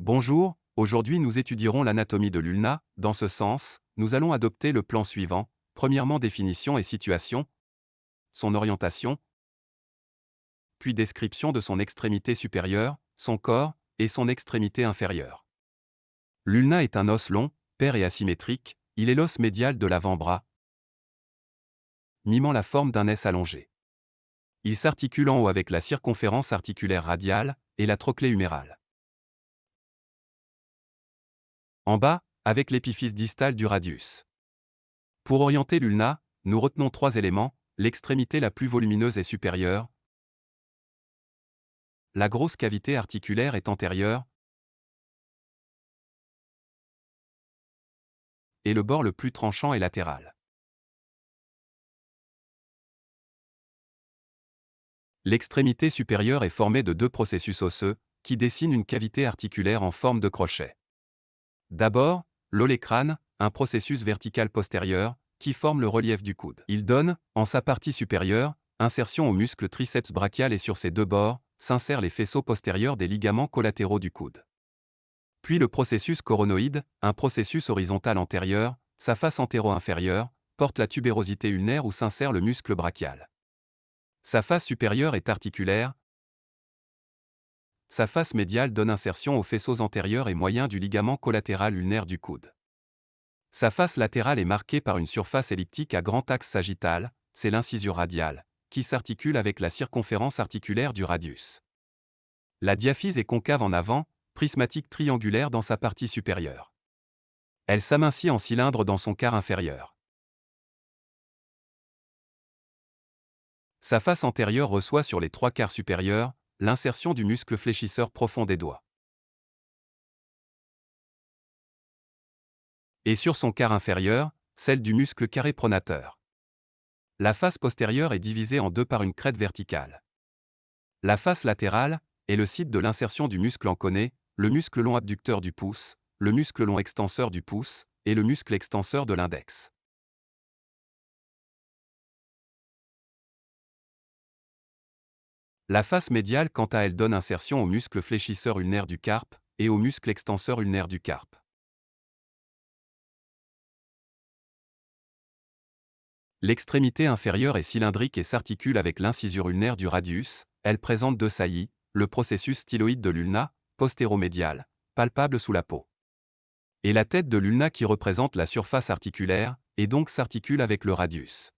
Bonjour, aujourd'hui nous étudierons l'anatomie de l'ulna, dans ce sens, nous allons adopter le plan suivant, premièrement définition et situation, son orientation, puis description de son extrémité supérieure, son corps, et son extrémité inférieure. L'ulna est un os long, pair et asymétrique, il est l'os médial de l'avant-bras, mimant la forme d'un S allongé. Il s'articule en haut avec la circonférence articulaire radiale et la trochlée humérale. En bas, avec l'épiphyse distale du radius. Pour orienter l'ulna, nous retenons trois éléments, l'extrémité la plus volumineuse est supérieure, la grosse cavité articulaire est antérieure, et le bord le plus tranchant est latéral. L'extrémité supérieure est formée de deux processus osseux, qui dessinent une cavité articulaire en forme de crochet. D'abord, l'olécrâne, un processus vertical postérieur, qui forme le relief du coude. Il donne, en sa partie supérieure, insertion au muscle triceps brachial et sur ses deux bords, s'insèrent les faisceaux postérieurs des ligaments collatéraux du coude. Puis le processus coronoïde, un processus horizontal antérieur, sa face antéro-inférieure, porte la tubérosité ulnaire où s'insère le muscle brachial. Sa face supérieure est articulaire, sa face médiale donne insertion aux faisceaux antérieurs et moyens du ligament collatéral ulnaire du coude. Sa face latérale est marquée par une surface elliptique à grand axe sagittal, c'est l'incisure radiale, qui s'articule avec la circonférence articulaire du radius. La diaphyse est concave en avant, prismatique triangulaire dans sa partie supérieure. Elle s'amincit en cylindre dans son quart inférieur. Sa face antérieure reçoit sur les trois quarts supérieurs, l'insertion du muscle fléchisseur profond des doigts. Et sur son quart inférieur, celle du muscle carré pronateur. La face postérieure est divisée en deux par une crête verticale. La face latérale est le site de l'insertion du muscle enconé, le muscle long abducteur du pouce, le muscle long extenseur du pouce et le muscle extenseur de l'index. La face médiale quant à elle donne insertion au muscle fléchisseur ulnaire du carpe et au muscle extenseur ulnaire du carpe. L'extrémité inférieure est cylindrique et s'articule avec l'incisure ulnaire du radius, elle présente deux saillies, le processus styloïde de l'ulna, postéromédial, palpable sous la peau. Et la tête de l'ulna qui représente la surface articulaire, et donc s'articule avec le radius.